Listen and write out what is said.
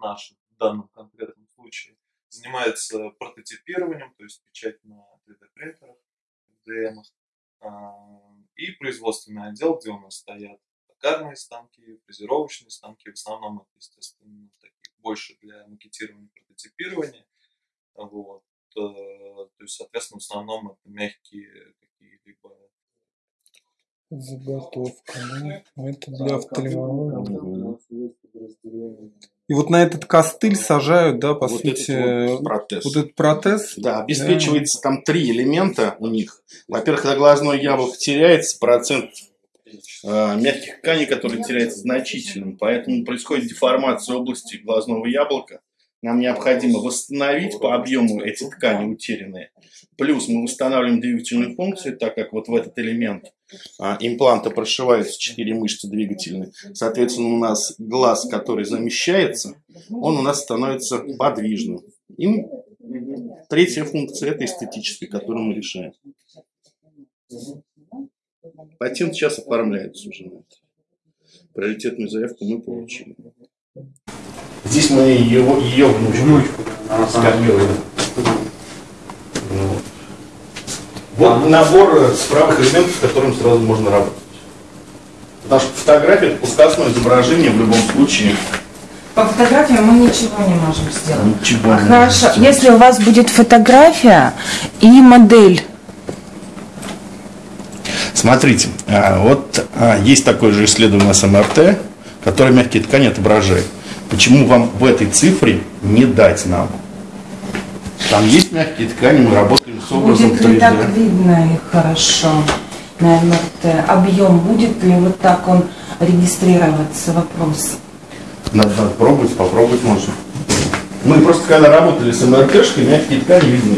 наш в данном конкретном случае, занимается прототипированием, то есть печать на 3D-принтерах, FDM, и производственный отдел, где у нас стоят токарные станки, фрезеровочные станки, в основном это, естественно, такие больше для макетирования, прототипирования. Вот. Э, то есть, соответственно, в основном это мягкие какие-либо Заготовка? Ну, это для офтальмологии. И вот на этот костыль сажают, да, по вот сути, этот вот протез. вот этот протез. Да, обеспечивается да. там три элемента у них. Во-первых, когда глазное яблоко теряется, процент э, мягких тканей, который теряется значительным, поэтому происходит деформация области глазного яблока. Нам необходимо восстановить по объему эти ткани утерянные. Плюс мы восстанавливаем двигательную функцию, так как вот в этот элемент а, импланта прошиваются четыре мышцы двигательные. Соответственно, у нас глаз, который замещается, он у нас становится подвижным. И третья функция – это эстетическая, которую мы решаем. Патент сейчас оформляется уже на это. Приоритетную заявку мы получили. Здесь мы его, ее внучку, внучку. Вот. вот набор справок элементов, с которым сразу можно работать. Потому что фотография это пускасное изображение в любом случае. По фотографии мы ничего не можем сделать. Ничего а не Хорошо, можем если у вас будет фотография и модель. Смотрите, а, вот а, есть такое же исследование с МРТ, которое мягкие ткани отображает. Почему вам в этой цифре не дать нам? Там есть мягкие ткани, мы работаем с образом Будет ли 3D. так видно их хорошо на МРТ? Объем будет ли вот так он регистрироваться? Вопрос. Надо, надо пробовать, попробовать можно. Мы просто когда работали с МРТшкой, мягкие ткани видны.